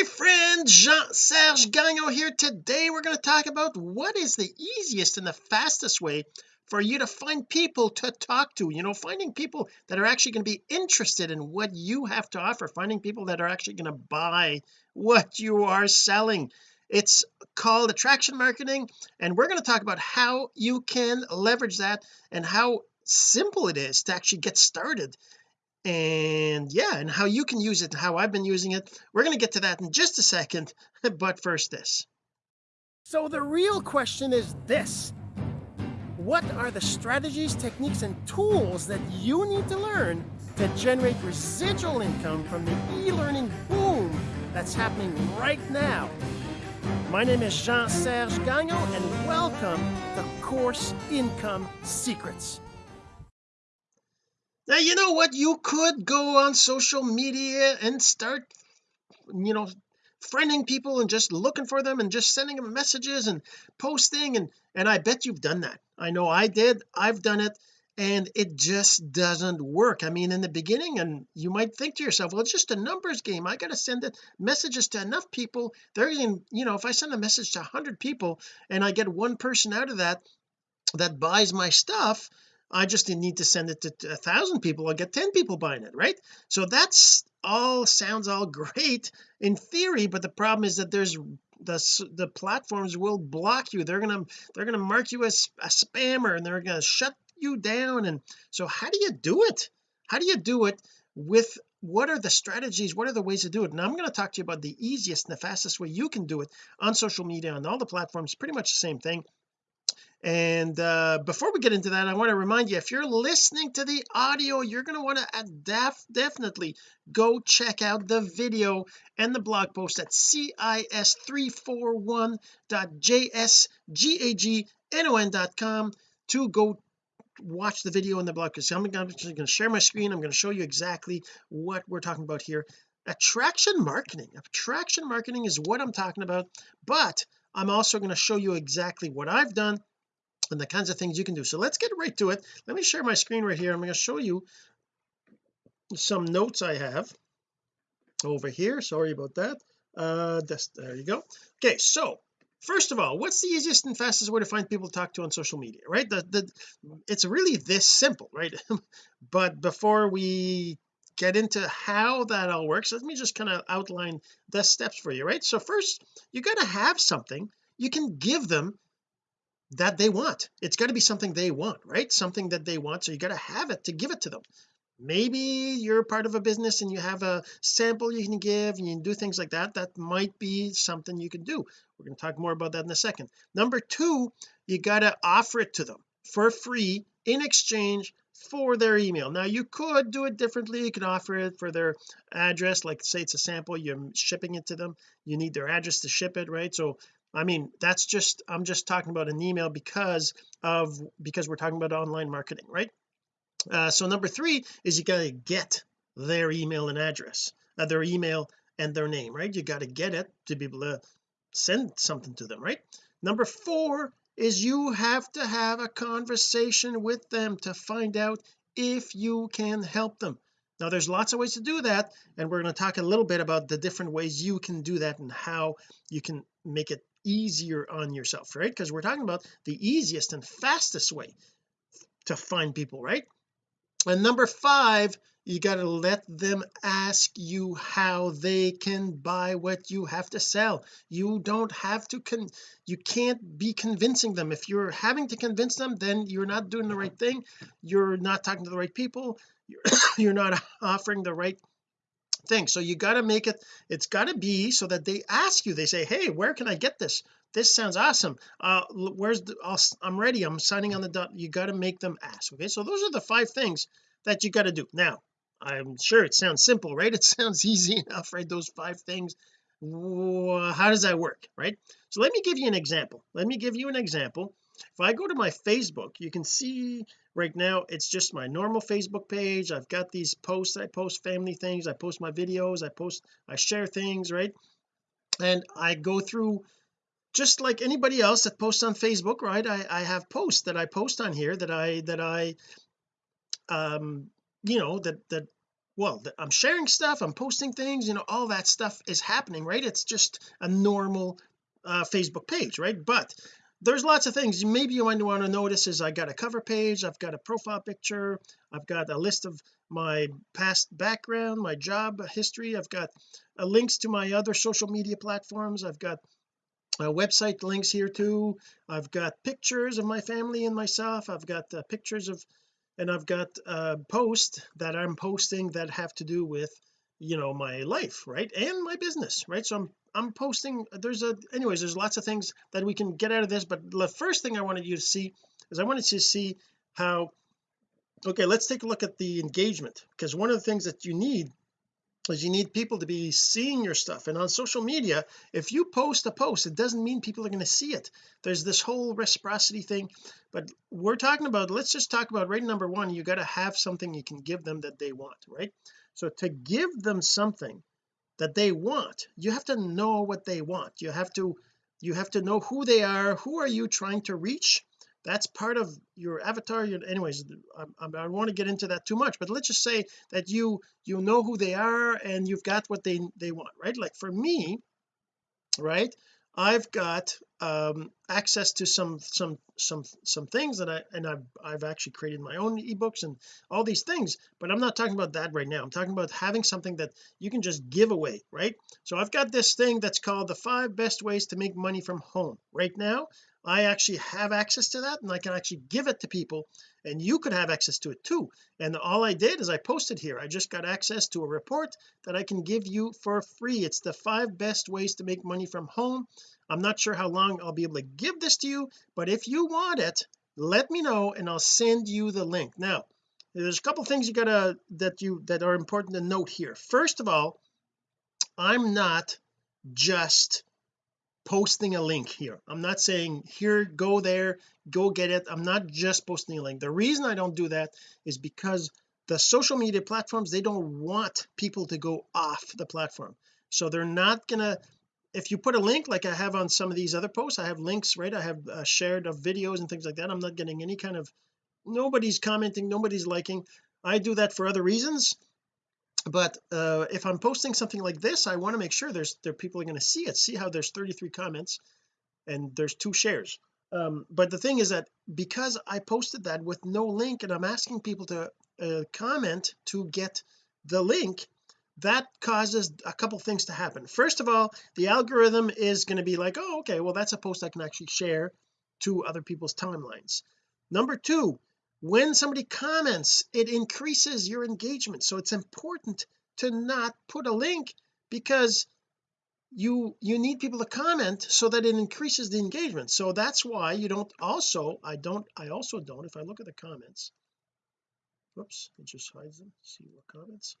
my friend Jean-Serge Gagnon here. Today we're going to talk about what is the easiest and the fastest way for you to find people to talk to. You know finding people that are actually going to be interested in what you have to offer. Finding people that are actually going to buy what you are selling. It's called attraction marketing and we're going to talk about how you can leverage that and how simple it is to actually get started and yeah and how you can use it and how I've been using it. We're going to get to that in just a second but first this. So the real question is this. What are the strategies techniques and tools that you need to learn to generate residual income from the e-learning boom that's happening right now? My name is Jean-Serge Gagnon and welcome to Course Income Secrets now you know what? You could go on social media and start you know friending people and just looking for them and just sending them messages and posting and and I bet you've done that. I know I did. I've done it and it just doesn't work. I mean in the beginning and you might think to yourself well it's just a numbers game. I got to send it messages to enough people. They're in you know if I send a message to 100 people and I get one person out of that that buys my stuff I just need to send it to a thousand people I'll get 10 people buying it right? So that's all sounds all great in theory but the problem is that there's the the platforms will block you. They're gonna they're gonna mark you as a spammer and they're gonna shut you down and so how do you do it? How do you do it with what are the strategies? What are the ways to do it? And I'm going to talk to you about the easiest and the fastest way you can do it on social media on all the platforms pretty much the same thing and uh before we get into that I want to remind you if you're listening to the audio you're going to want to def definitely go check out the video and the blog post at cis341.jsgagnon.com to go watch the video and the blog because I'm going to share my screen. I'm going to show you exactly what we're talking about here. Attraction marketing. Attraction marketing is what I'm talking about but I'm also going to show you exactly what I've done and the kinds of things you can do. So let's get right to it. Let me share my screen right here. I'm going to show you some notes I have over here. Sorry about that. Uh this, there you go. Okay so first of all what's the easiest and fastest way to find people to talk to on social media right? The, the it's really this simple right? But before we get into how that all works let me just kind of outline the steps for you right? So first you got to have something you can give them that they want. It's got to be something they want right? Something that they want so you got to have it to give it to them. Maybe you're part of a business and you have a sample you can give and you can do things like that that might be something you can do. We're going to talk more about that in a second. Number two you got to offer it to them for free in exchange for their email. Now you could do it differently. You can offer it for their address. Like say it's a sample you're shipping it to them. You need their address to ship it right? So I mean that's just I'm just talking about an email because of because we're talking about online marketing right? Uh, so number three is you got to get their email and address uh, their email and their name right? You got to get it to be able to send something to them right? Number four is you have to have a conversation with them to find out if you can help them. Now there's lots of ways to do that and we're going to talk a little bit about the different ways you can do that and how you can make it easier on yourself right? Because we're talking about the easiest and fastest way to find people right? And number five you got to let them ask you how they can buy what you have to sell. You don't have to con you can't be convincing them. If you're having to convince them then you're not doing the right thing. You're not talking to the right people. You're, you're not offering the right thing. So you got to make it it's got to be so that they ask you they say hey where can I get this? This sounds awesome. Uh where's the i am ready. I'm signing on the dot. You got to make them ask okay? So those are the five things that you got to do. Now I'm sure it sounds simple right? It sounds easy enough right? Those five things. How does that work right? So let me give you an example. Let me give you an example. If I go to my Facebook you can see right now it's just my normal Facebook page. I've got these posts. I post family things. I post my videos. I post I share things right? And I go through just like anybody else that posts on Facebook right? I, I have posts that I post on here that I that I um you know that that well I'm sharing stuff I'm posting things you know all that stuff is happening right? It's just a normal uh, Facebook page right? But there's lots of things. Maybe you might want to notice is I got a cover page I've got a profile picture I've got a list of my past background my job history I've got uh, links to my other social media platforms I've got uh, website links here too I've got pictures of my family and myself I've got uh, pictures of and I've got uh posts that I'm posting that have to do with you know my life right and my business right? So I'm I'm posting there's a anyways there's lots of things that we can get out of this but the first thing I wanted you to see is I wanted to see how okay let's take a look at the engagement because one of the things that you need is you need people to be seeing your stuff. And on social media if you post a post it doesn't mean people are going to see it. There's this whole reciprocity thing. But we're talking about let's just talk about right number one you got to have something you can give them that they want right? So to give them something that they want you have to know what they want. You have to you have to know who they are who are you trying to reach that's part of your avatar anyways I, I, I don't want to get into that too much but let's just say that you you know who they are and you've got what they they want right? Like for me right I've got um access to some some some some things that I and I've I've actually created my own ebooks and all these things but I'm not talking about that right now. I'm talking about having something that you can just give away right? So I've got this thing that's called the five best ways to make money from home right now I actually have access to that and I can actually give it to people and you could have access to it too. And all I did is I posted here. I just got access to a report that I can give you for free. It's the five best ways to make money from home. I'm not sure how long I'll be able to give this to you but if you want it let me know and I'll send you the link. Now there's a couple things you gotta that you that are important to note here. First of all I'm not just posting a link here. I'm not saying here go there go get it. I'm not just posting a link. The reason I don't do that is because the social media platforms they don't want people to go off the platform. So they're not gonna if you put a link like I have on some of these other posts I have links right? I have uh, shared of videos and things like that. I'm not getting any kind of nobody's commenting nobody's liking. I do that for other reasons but uh, if I'm posting something like this I want to make sure there's there people are going to see it see how there's 33 comments and there's two shares. Um, but the thing is that because I posted that with no link and I'm asking people to uh, comment to get the link that causes a couple things to happen. First of all the algorithm is going to be like oh okay well that's a post I can actually share to other people's timelines. Number two when somebody comments it increases your engagement. So it's important to not put a link because you you need people to comment so that it increases the engagement. So that's why you don't also I don't I also don't if I look at the comments whoops it just hides them. See what comments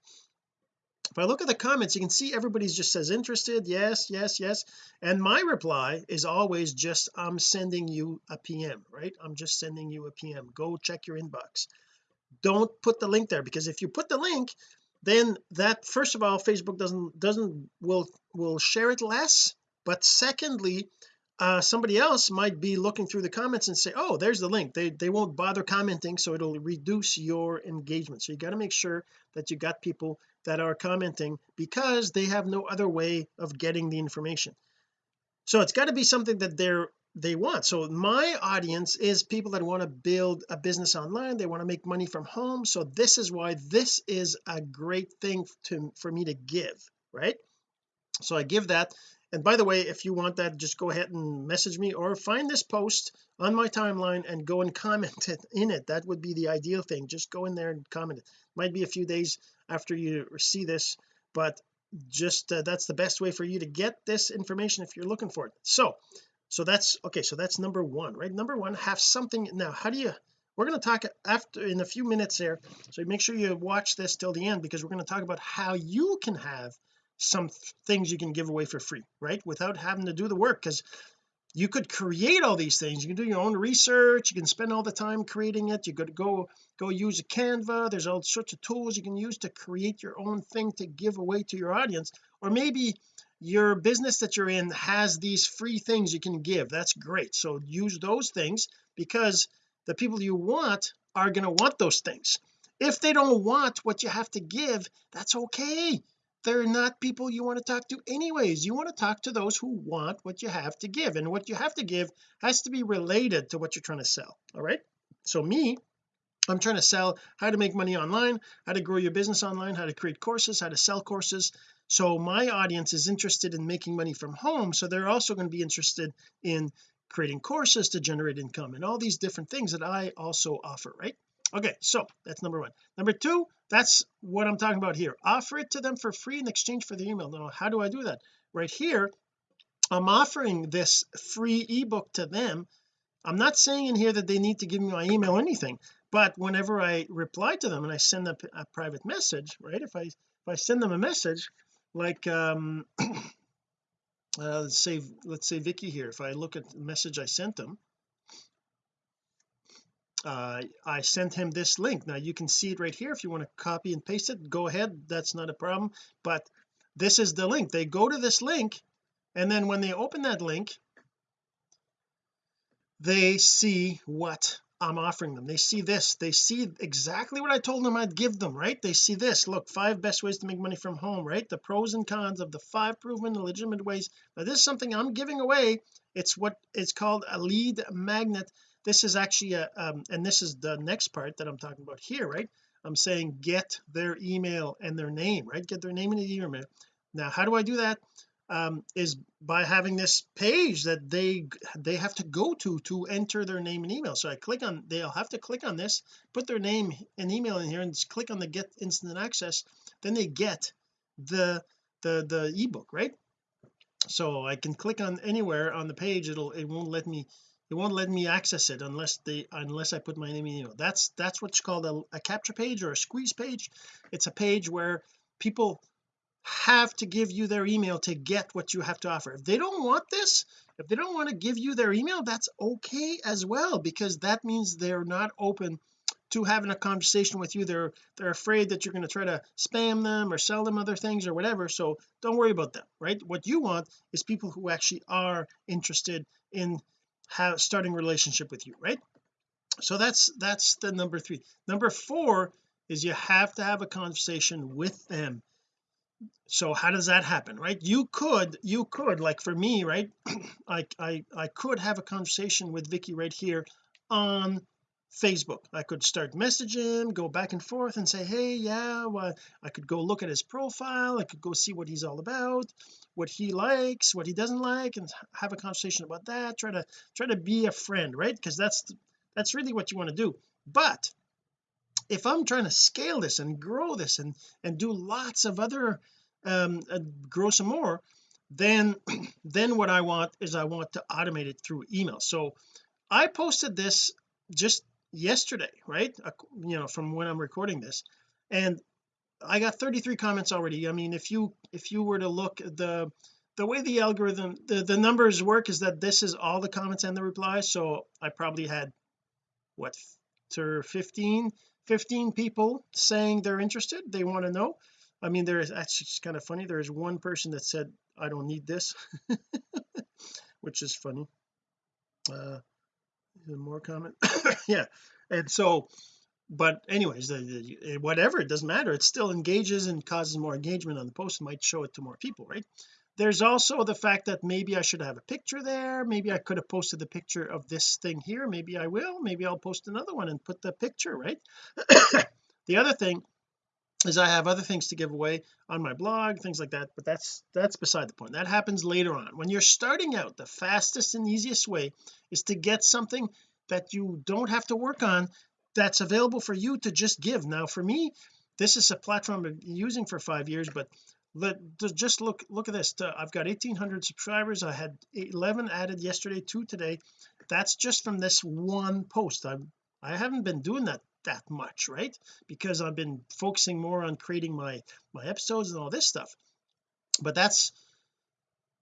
if I look at the comments you can see everybody's just says interested yes yes yes. And my reply is always just I'm sending you a PM right? I'm just sending you a PM go check your inbox. Don't put the link there because if you put the link then that first of all Facebook doesn't doesn't will will share it less. But secondly uh, somebody else might be looking through the comments and say oh there's the link. They they won't bother commenting so it'll reduce your engagement. So you got to make sure that you got people that are commenting because they have no other way of getting the information. So it's got to be something that they're they want. So my audience is people that want to build a business online. They want to make money from home. So this is why this is a great thing to for me to give right? So I give that and by the way if you want that just go ahead and message me or find this post on my timeline and go and comment it in it. That would be the ideal thing. Just go in there and comment it. Might be a few days after you see this but just uh, that's the best way for you to get this information if you're looking for it. So so that's okay so that's number one right? Number one have something. Now how do you we're going to talk after in a few minutes here so make sure you watch this till the end because we're going to talk about how you can have some things you can give away for free right? Without having to do the work because you could create all these things. You can do your own research you can spend all the time creating it you could go go use a canva there's all sorts of tools you can use to create your own thing to give away to your audience. Or maybe your business that you're in has these free things you can give that's great. So use those things because the people you want are going to want those things. If they don't want what you have to give that's okay they're not people you want to talk to anyways. You want to talk to those who want what you have to give and what you have to give has to be related to what you're trying to sell all right? So me I'm trying to sell how to make money online how to grow your business online how to create courses how to sell courses. So my audience is interested in making money from home so they're also going to be interested in creating courses to generate income and all these different things that I also offer right okay so that's number one. Number two that's what I'm talking about here. Offer it to them for free in exchange for the email. Now how do I do that? Right here I'm offering this free ebook to them. I'm not saying in here that they need to give me my email or anything but whenever I reply to them and I send them a private message right if I if I send them a message like um uh, let's say let's say Vicky here if I look at the message I sent them uh, I sent him this link. Now you can see it right here if you want to copy and paste it. Go ahead that's not a problem. But this is the link. They go to this link and then when they open that link they see what I'm offering them. They see this. They see exactly what I told them I'd give them right? They see this. Look five best ways to make money from home right? The pros and cons of the five proven legitimate ways. Now this is something I'm giving away. It's what it's called a lead magnet this is actually a um, and this is the next part that I'm talking about here right? I'm saying get their email and their name right? Get their name and email. Now how do I do that? Um, is by having this page that they they have to go to to enter their name and email. So I click on they'll have to click on this put their name and email in here and just click on the get instant access. Then they get the the the ebook right? So I can click on anywhere on the page. It'll it won't let me it won't let me access it unless they unless I put my name and email. That's that's what's called a, a capture page or a squeeze page. It's a page where people have to give you their email to get what you have to offer. If they don't want this if they don't want to give you their email that's okay as well because that means they're not open to having a conversation with you. They're they're afraid that you're going to try to spam them or sell them other things or whatever so don't worry about them right? What you want is people who actually are interested in have starting relationship with you right? So that's that's the number three. Number four is you have to have a conversation with them. So how does that happen right? You could you could like for me right? I I I could have a conversation with Vicky right here on Facebook. I could start messaging go back and forth and say hey yeah well, I could go look at his profile. I could go see what he's all about what he likes what he doesn't like and have a conversation about that. Try to try to be a friend right? Because that's that's really what you want to do. But if I'm trying to scale this and grow this and and do lots of other um uh, grow some more then then what I want is I want to automate it through email. So I posted this just yesterday right? You know from when I'm recording this. And I got 33 comments already. I mean if you if you were to look the the way the algorithm the, the numbers work is that this is all the comments and the replies. So I probably had what to 15 15 people saying they're interested. They want to know. I mean there's actually it's kind of funny. There's one person that said I don't need this which is funny. Uh more comment? Yeah. And so but anyways the, the, whatever it doesn't matter. It still engages and causes more engagement on the post might show it to more people right? There's also the fact that maybe I should have a picture there. Maybe I could have posted the picture of this thing here. Maybe I will. Maybe I'll post another one and put the picture right? The other thing is I have other things to give away on my blog things like that but that's that's beside the point. That happens later on. When you're starting out the fastest and easiest way is to get something that you don't have to work on that's available for you to just give. Now for me this is a platform I've been using for five years but let just look look at this. Uh, I've got 1800 subscribers. I had 11 added yesterday two today. That's just from this one post. I'm I haven't been doing that that much right? Because I've been focusing more on creating my my episodes and all this stuff. But that's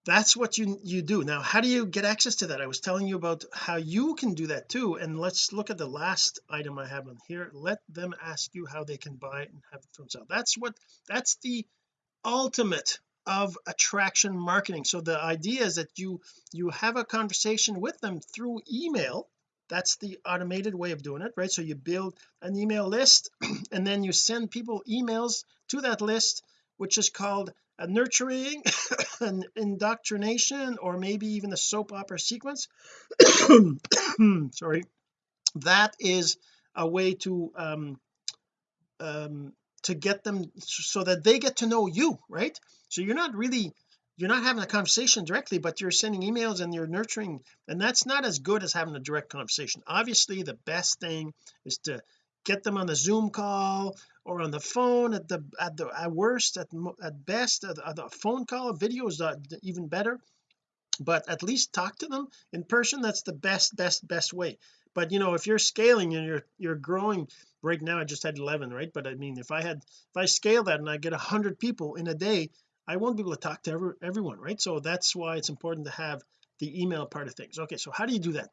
that's what you you do. Now how do you get access to that? I was telling you about how you can do that too. And let's look at the last item I have on here. Let them ask you how they can buy it and have it from sale that's what that's the ultimate of attraction marketing. So the idea is that you you have a conversation with them through email that's the automated way of doing it right? So you build an email list and then you send people emails to that list which is called a nurturing an indoctrination or maybe even a soap opera sequence. Sorry. That is a way to um um to get them so that they get to know you right? So you're not really you're not having a conversation directly but you're sending emails and you're nurturing and that's not as good as having a direct conversation. Obviously the best thing is to get them on the zoom call or on the phone at the at the at worst at, at best at a phone call. Video is uh, even better. But at least talk to them in person. That's the best best best way. But you know if you're scaling and you're you're growing right now I just had 11 right? But I mean if I had if I scale that and I get 100 people in a day I won't be able to talk to every, everyone right? So that's why it's important to have the email part of things. Okay so how do you do that?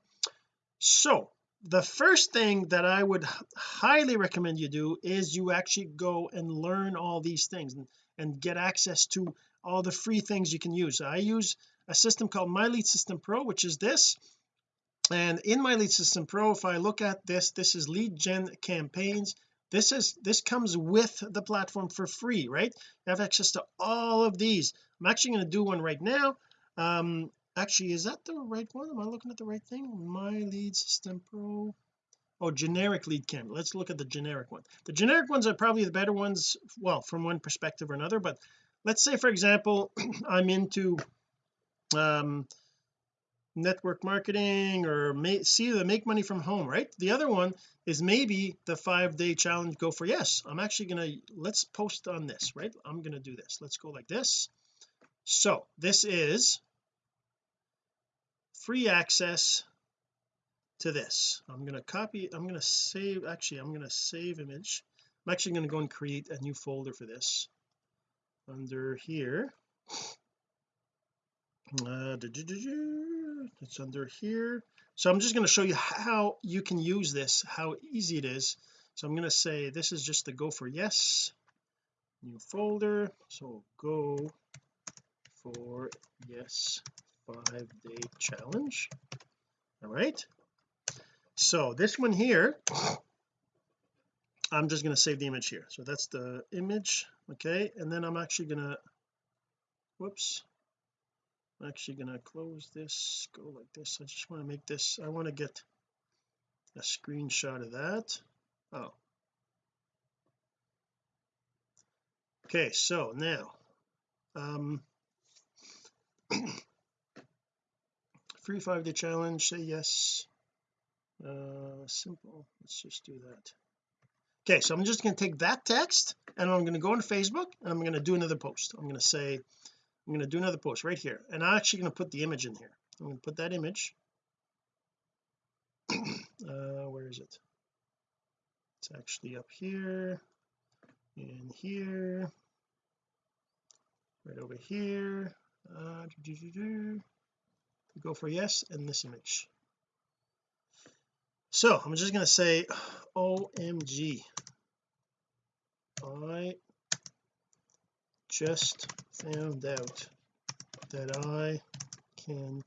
So the first thing that I would highly recommend you do is you actually go and learn all these things and, and get access to all the free things you can use. I use a system called my lead system pro which is this. And in my lead system pro if I look at this this is lead gen campaigns this is this comes with the platform for free right? You have access to all of these. I'm actually going to do one right now. Um actually is that the right one? Am I looking at the right thing? My lead system pro. Oh generic lead cam. Let's look at the generic one. The generic ones are probably the better ones well from one perspective or another but let's say for example I'm into um network marketing or make, see the make money from home right? The other one is maybe the five day challenge go for yes. I'm actually gonna let's post on this right? I'm gonna do this. Let's go like this. So this is free access to this. I'm to copy I'm to save actually I'm to save image. I'm actually going to go and create a new folder for this under here. Uh, it's under here. So I'm just going to show you how you can use this how easy it is. So I'm going to say this is just the go for yes. New folder. So go for yes five day challenge. All right. So this one here I'm just going to save the image here. So that's the image. Okay. And then I'm actually going to whoops I'm actually going to close this go like this. I just want to make this I want to get a screenshot of that. Oh. Okay so now um free five day challenge say yes. Uh simple let's just do that. Okay so I'm just going to take that text and I'm going to go on Facebook and I'm going to do another post. I'm going to say I'm going to do another post right here. And I'm actually going to put the image in here. I'm going to put that image. Uh where is it? It's actually up here in here. Right over here. Uh, doo -doo -doo go for yes in this image. So I'm just going to say OMG I just found out that I can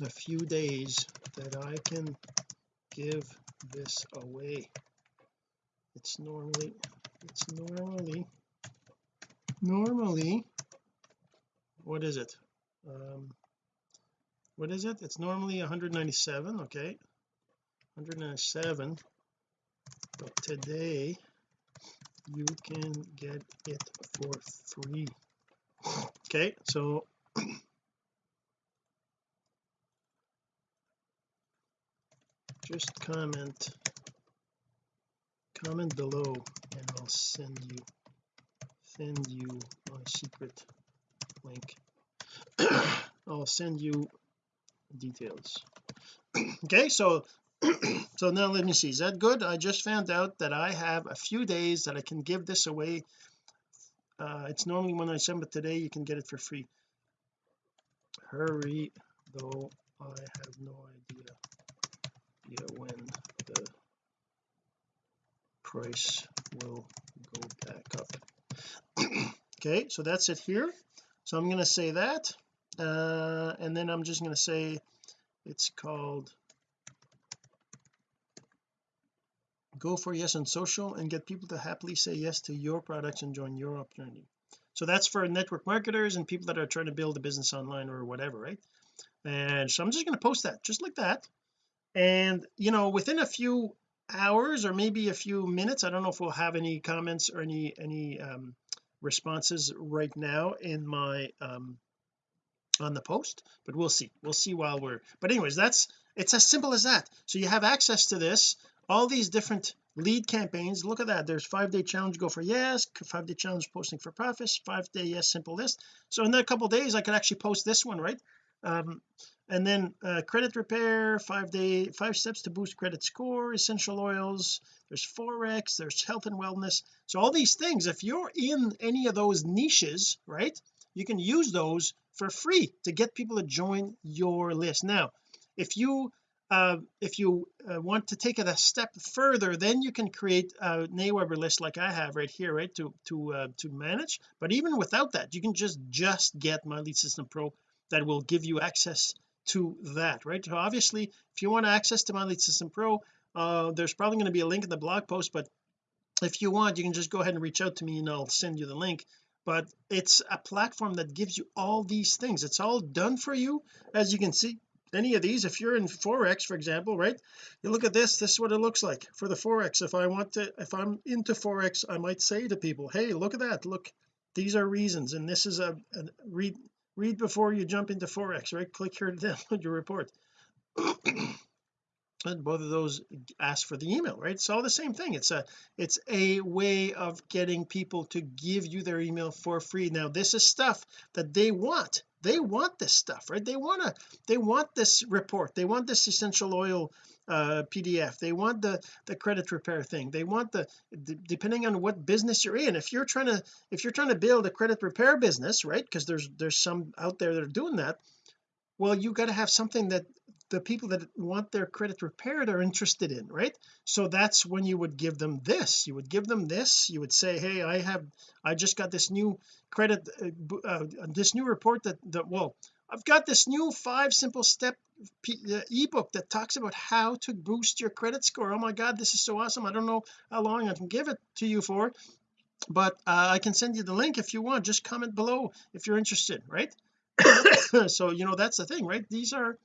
a few days that I can give this away. It's normally it's normally normally what is it? Um what is it? It's normally 197 okay? 197 but today you can get it for free. Okay so just comment comment below and I'll send you send you my secret link. I'll send you details. Okay so so now let me see. Is that good? I just found out that I have a few days that I can give this away. Uh it's normally when I send it today you can get it for free. Hurry though I have no idea yeah, when the price will go back up. Okay so that's it here. So I'm going to say that uh and then I'm just going to say it's called go for yes on social and get people to happily say yes to your products and join your opportunity so that's for network marketers and people that are trying to build a business online or whatever right? And so I'm just going to post that just like that. And you know within a few hours or maybe a few minutes I don't know if we'll have any comments or any any um responses right now in my um on the post but we'll see. We'll see while we're but anyways that's it's as simple as that. So you have access to this all these different lead campaigns look at that. There's five day challenge go for yes five day challenge posting for profits five day yes simple list. So in a couple days I could actually post this one right? Um and then uh, credit repair five day five steps to boost credit score essential oils there's forex there's health and wellness. So all these things if you're in any of those niches right you can use those for free to get people to join your list. Now if you uh, if you uh, want to take it a step further then you can create a Aweber list like I have right here right to to uh, to manage. But even without that you can just just get my lead system pro that will give you access to that right? So obviously if you want access to my lead system pro uh, there's probably going to be a link in the blog post but if you want you can just go ahead and reach out to me and I'll send you the link. But it's a platform that gives you all these things. It's all done for you as you can see any of these if you're in forex for example right you look at this this is what it looks like for the forex if I want to if I'm into forex I might say to people hey look at that. Look these are reasons and this is a, a read read before you jump into forex right? Click here to download your report. And both of those ask for the email right? It's all the same thing. It's a it's a way of getting people to give you their email for free. Now this is stuff that they want they want this stuff right? They want to they want this report. They want this essential oil uh PDF they want the the credit repair thing. They want the, depending on what business you're in if you're trying to if you're trying to build a credit repair business right? Because there's there's some out there that are doing that well you got to have something that the people that want their credit repaired are interested in right? So that's when you would give them this. You would give them this. You would say hey I have I just got this new credit uh, uh, this new report that that well I've got this new five simple step uh, ebook that talks about how to boost your credit score. Oh my god this is so awesome. I don't know how long I can give it to you for but uh, I can send you the link if you want. Just comment below if you're interested right? So you know that's the thing right? These are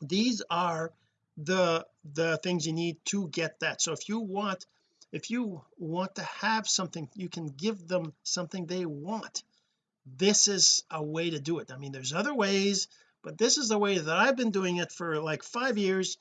these are the the things you need to get that. So if you want if you want to have something you can give them something they want. This is a way to do it. I mean there's other ways but this is the way that I've been doing it for like five years.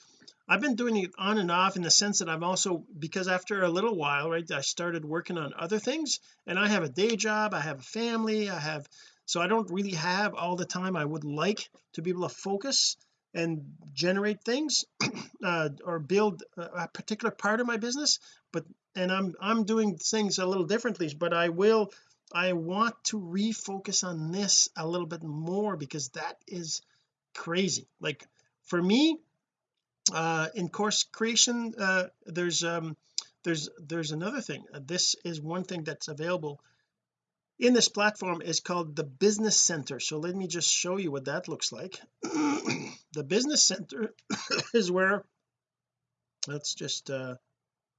I've been doing it on and off in the sense that I'm also because after a little while right I started working on other things and I have a day job I have a family I have so I don't really have all the time I would like to be able to focus and generate things uh, or build a particular part of my business but and I'm I'm doing things a little differently but I will I want to refocus on this a little bit more because that is crazy. Like for me uh in course creation uh there's um there's there's another thing. This is one thing that's available in this platform is called the business center. So let me just show you what that looks like. The business center is where let's just uh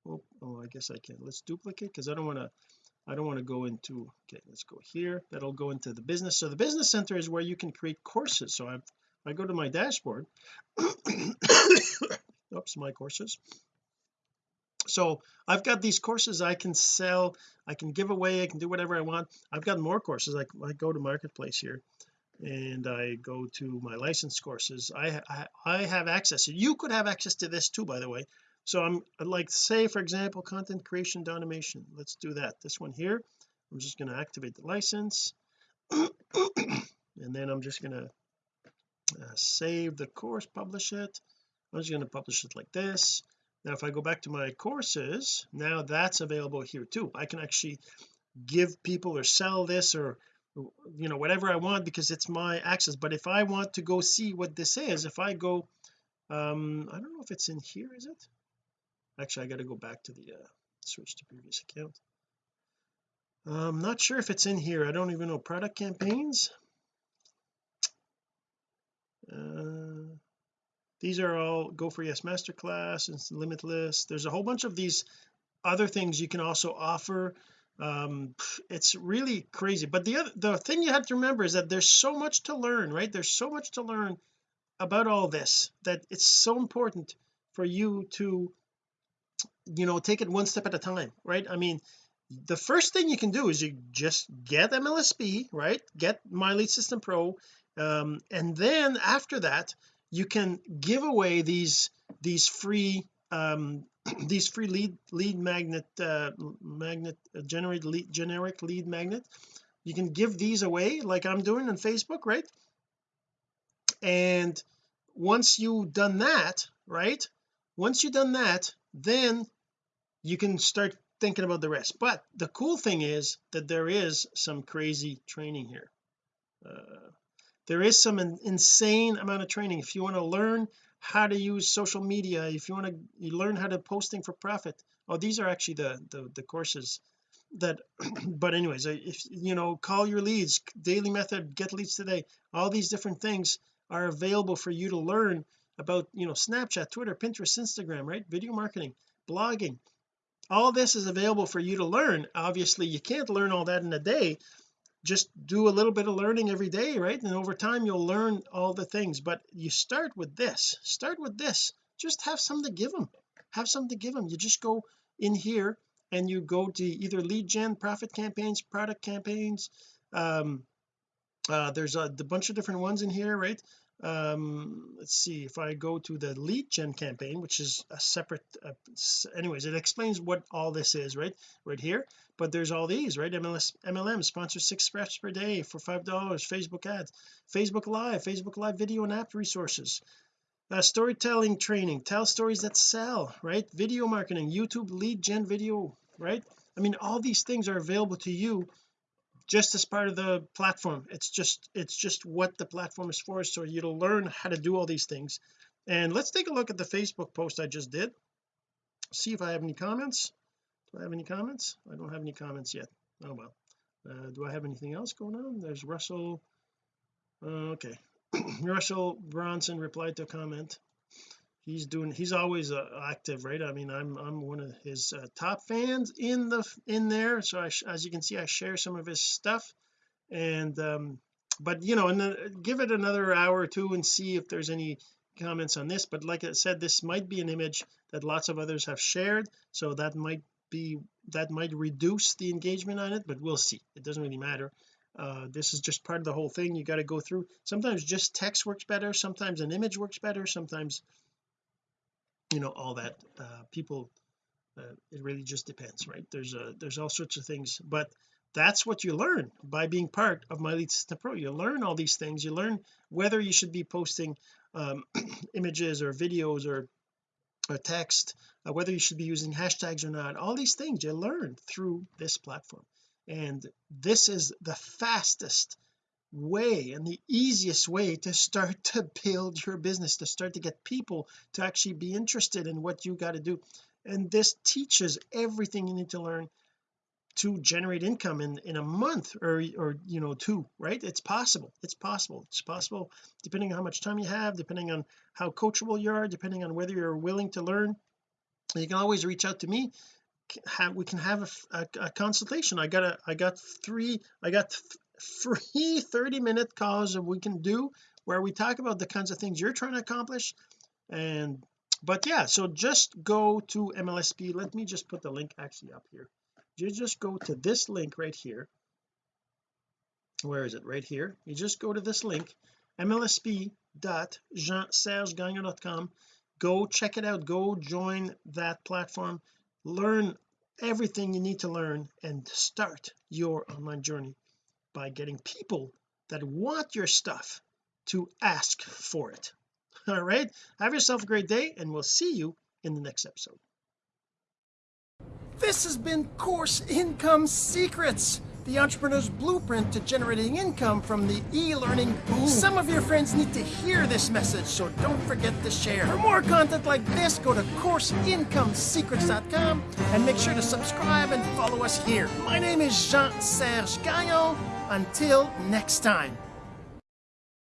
oh, oh I guess I can let's duplicate because I don't want to I don't want to go into okay let's go here. That'll go into the business. So the business center is where you can create courses. So I I go to my dashboard. Oops my courses so I've got these courses I can sell I can give away I can do whatever I want. I've got more courses I, I go to marketplace here and I go to my license courses. I, I I have access you could have access to this too by the way. So I'm like say for example content creation automation. Let's do that. This one here I'm just going to activate the license and then I'm just going to uh, save the course publish it. I'm just going to publish it like this now if I go back to my courses now that's available here too. I can actually give people or sell this or you know whatever I want because it's my access. But if I want to go see what this is if I go um I don't know if it's in here is it? Actually I got to go back to the uh, switch to previous account. I'm not sure if it's in here. I don't even know. Product campaigns? Uh these are all go for yes masterclass and limitless. There's a whole bunch of these other things you can also offer. Um it's really crazy. But the other the thing you have to remember is that there's so much to learn right? There's so much to learn about all this that it's so important for you to you know take it one step at a time right? I mean the first thing you can do is you just get MLSP right? Get my lead system pro um, and then after that you can give away these these free um these free lead lead magnet uh magnet uh, generate lead generic lead magnet. You can give these away like I'm doing on Facebook right? And once you've done that right? Once you've done that then you can start thinking about the rest. But the cool thing is that there is some crazy training here. Uh, there is some in, insane amount of training. If you want to learn how to use social media if you want to learn how to posting for profit oh these are actually the the, the courses that but anyways if you know call your leads daily method get leads today all these different things are available for you to learn about you know Snapchat Twitter Pinterest Instagram right? Video marketing blogging. All this is available for you to learn. Obviously you can't learn all that in a day just do a little bit of learning every day right? And over time you'll learn all the things. But you start with this. Start with this. Just have something to give them have something to give them you just go in here and you go to either lead gen profit campaigns product campaigns um uh there's a, a bunch of different ones in here right um let's see if I go to the lead gen campaign which is a separate uh, anyways it explains what all this is right right here. But there's all these right MLS MLM sponsor six reps per day for five dollars Facebook ads Facebook live Facebook live video and app resources uh, storytelling training tell stories that sell right video marketing YouTube lead gen video right? I mean all these things are available to you just as part of the platform. It's just it's just what the platform is for so you'll learn how to do all these things. And let's take a look at the Facebook post I just did. See if I have any comments. Do I have any comments? I don't have any comments yet. Oh well. Uh, do I have anything else going on? There's Russell. Uh, okay. Russell Brunson replied to a comment he's doing he's always uh, active right? I mean I'm I'm one of his uh, top fans in the in there. So I, as you can see I share some of his stuff. And um but you know and then give it another hour or two and see if there's any comments on this. But like I said this might be an image that lots of others have shared. So that might be that might reduce the engagement on it but we'll see. It doesn't really matter. Uh, this is just part of the whole thing. You got to go through. Sometimes just text works better. Sometimes an image works better. Sometimes you know all that uh, people uh, it really just depends right? There's a there's all sorts of things but that's what you learn by being part of my lead system pro. You learn all these things. You learn whether you should be posting um, images or videos or or text uh, whether you should be using hashtags or not all these things you learn through this platform. And this is the fastest way and the easiest way to start to build your business to start to get people to actually be interested in what you got to do. And this teaches everything you need to learn to generate income in in a month or or you know two right? It's possible. It's possible. It's possible depending on how much time you have depending on how coachable you are depending on whether you're willing to learn. You can always reach out to me. Have we can have a, a, a consultation. I got a I got three I got free 30 minute calls that we can do where we talk about the kinds of things you're trying to accomplish. And but yeah so just go to MLSP let me just put the link actually up here. You just go to this link right here. Where is it? Right here. You just go to this link mlsp.jeansergegagnon.com go check it out. Go join that platform. Learn everything you need to learn and start your online journey by getting people that want your stuff to ask for it all right have yourself a great day and we'll see you in the next episode this has been course income secrets the entrepreneur's blueprint to generating income from the e-learning boom. Some of your friends need to hear this message, so don't forget to share. For more content like this, go to CourseIncomeSecrets.com and make sure to subscribe and follow us here. My name is Jean-Serge Gagnon. Until next time.